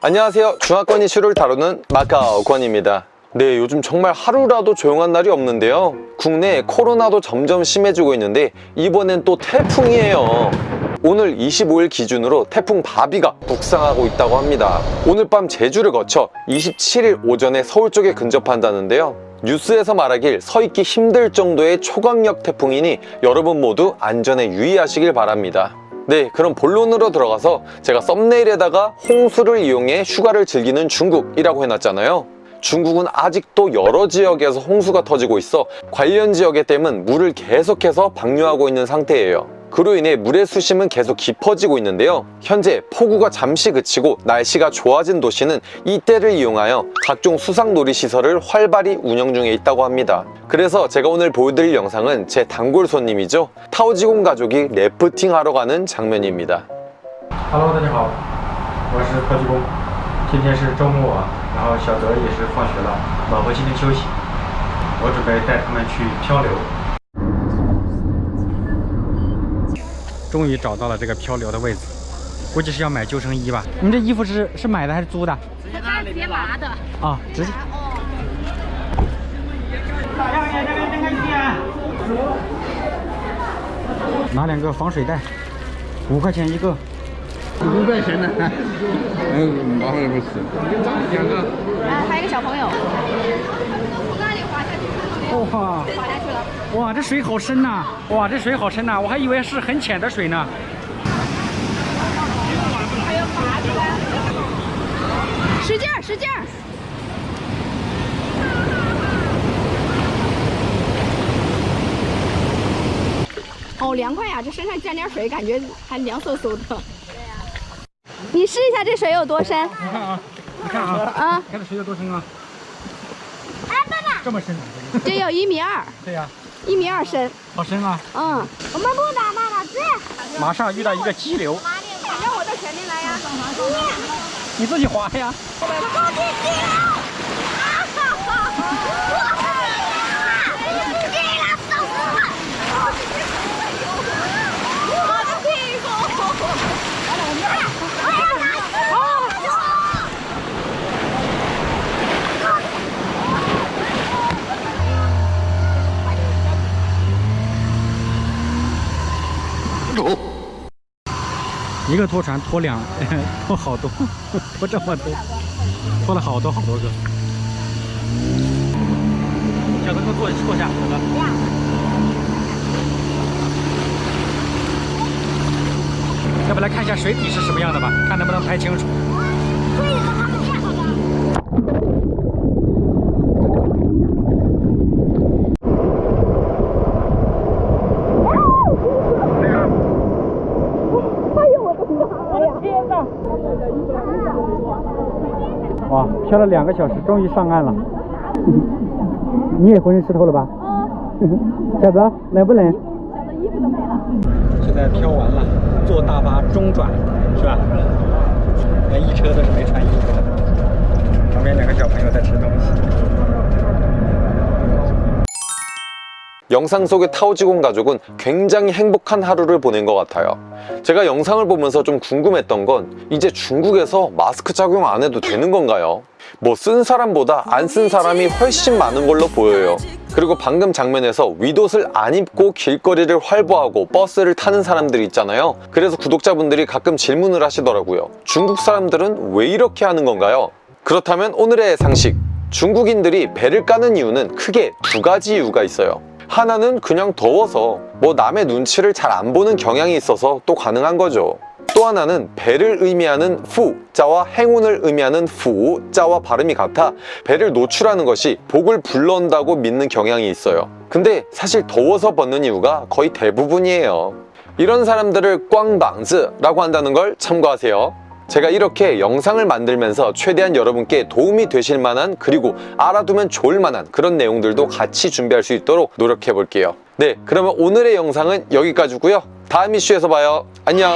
안녕하세요. 중화권 이슈를 다루는 마카오 권입니다. 네 요즘 정말 하루라도 조용한 날이 없는데요. 국내 코로나도 점점 심해지고 있는데 이번엔 또 태풍이에요. 오늘 25일 기준으로 태풍 바비가 북상하고 있다고 합니다. 오늘 밤 제주를 거쳐 27일 오전에 서울 쪽에 근접한다는데요. 뉴스에서 말하길 서 있기 힘들 정도의 초강력 태풍이니 여러분 모두 안전에 유의하시길 바랍니다 네 그럼 본론으로 들어가서 제가 썸네일에다가 홍수를 이용해 휴가를 즐기는 중국이라고 해놨잖아요. 중국은 아직도 여러 지역에서 홍수가 터지고 있어 관련 지역의 댐은 물을 계속해서 방류하고 있는 상태예요 그로 인해 물의 수심은 계속 깊어지고 있는데요 현재 폭우가 잠시 그치고 날씨가 좋아진 도시는 이때를 이용하여 각종 수상놀이 시설을 활발히 운영 중에 있다고 합니다 그래서 제가 오늘 보여드릴 영상은 제 단골 손님이죠 타오지공 가족이 래프팅 하러 가는 장면입니다 Hello，大家好，我是科技工。今天是周末，然后小泽也是放学了，老婆今天休息，我准备带他们去漂流。 终于找到了这个漂流的位置，估计是要买救生衣吧？你这衣服是是买的还是租的？直接拿的。啊，直接。拿两个防水袋，五块钱一个。五块钱的，嗯，麻烦不是，两个。啊，还有一个小朋友。哇，这水好深呐、哇，这水好深呐、我还以为是很浅的水呢。使劲儿，使劲儿。好凉快呀！这身上沾点水，感觉还凉飕飕的。你试一下这水有多深？你看啊，你看啊，啊，你看这水有多深啊？这么深？这有一米二，对呀、一米二深。好深啊！嗯，我们不打那了，这。马上遇到一个激流，让我到前面来呀。你自己滑呀。一个拖船拖两 拖好多，拖这么多，拖了好多好多个。小哥，给我坐坐下，小哥。要不来看一下水底是什么样的吧，看能不能拍清楚。哇，漂了两个小时，终于上岸了。你也浑身湿透了吧？小泽，冷不冷？现在漂完了，坐大巴中转，是吧？连一车都是没穿衣服的。 영상 속의 타오지공 가족은 굉장히 행복한 하루를 보낸 것 같아요. 제가 영상을 보면서 좀 궁금했던 건 이제 중국에서 마스크 착용 안 해도 되는 건가요? 뭐 쓴 사람보다 안 쓴 사람이 훨씬 많은 걸로 보여요. 그리고 방금 장면에서 윗옷을 안 입고 길거리를 활보하고 버스를 타는 사람들이 있잖아요. 그래서 구독자분들이 가끔 질문을 하시더라고요. 중국 사람들은 왜 이렇게 하는 건가요? 그렇다면 오늘의 상식. 중국인들이 배를 까는 이유는 크게 두 가지 이유가 있어요 하나는 그냥 더워서 뭐 남의 눈치를 잘 안 보는 경향이 있어서 또 가능한 거죠. 또 하나는 배를 의미하는 후 자와 행운을 의미하는 후 자와 발음이 같아 배를 노출하는 것이 복을 불러온다고 믿는 경향이 있어요. 근데 사실 더워서 벗는 이유가 거의 대부분이에요. 이런 사람들을 꽝방즈라고 한다는 걸 참고하세요 제가 이렇게 영상을 만들면서 최대한 여러분께 도움이 되실 만한 그리고 알아두면 좋을 만한 그런 내용들도 같이 준비할 수 있도록 노력해 볼게요. 네 그러면 오늘의 영상은 여기까지고요. 다음 이슈에서 봐요. 안녕